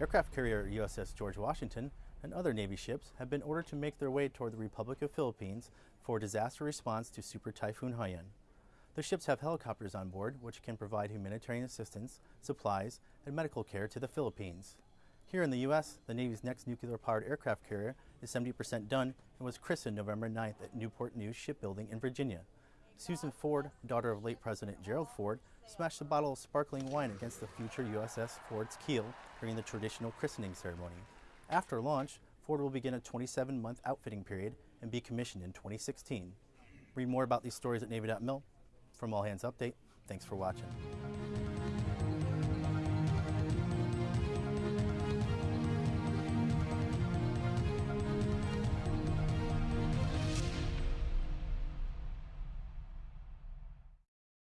Aircraft carrier USS George Washington and other Navy ships have been ordered to make their way toward the Republic of Philippines for disaster response to Super Typhoon Haiyan. The ships have helicopters on board which can provide humanitarian assistance, supplies, and medical care to the Philippines. Here in the U.S., the Navy's next nuclear-powered aircraft carrier is 70% done and was christened November 9th at Newport News Shipbuilding in Virginia. Susan Ford, daughter of late President Gerald Ford, smashed a bottle of sparkling wine against the future USS Ford's keel during the traditional christening ceremony. After launch, Ford will begin a 27-month outfitting period and be commissioned in 2016. Read more about these stories at Navy.mil. From All Hands Update, thanks for watching.